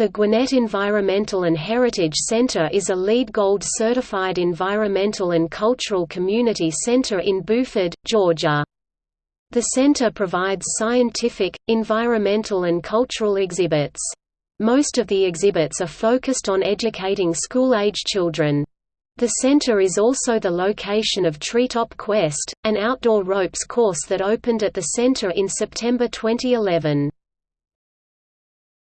The Gwinnett Environmental and Heritage Center is a LEED Gold certified environmental and cultural community center in Buford, Georgia. The center provides scientific, environmental and cultural exhibits. Most of the exhibits are focused on educating school-age children. The center is also the location of Treetop Quest, an outdoor ropes course that opened at the center in September 2011.